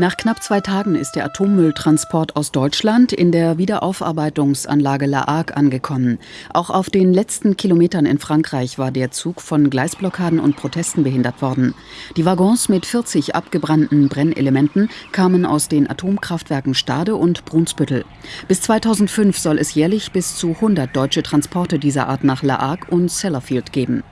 Nach knapp zwei Tagen ist der Atommülltransport aus Deutschland in der Wiederaufarbeitungsanlage La Hague angekommen. Auch auf den letzten Kilometern in Frankreich war der Zug von Gleisblockaden und Protesten behindert worden. Die Waggons mit 40 abgebrannten Brennelementen kamen aus den Atomkraftwerken Stade und Brunsbüttel. Bis 2005 soll es jährlich bis zu 100 deutsche Transporte dieser Art nach La Hague und Sellafield geben.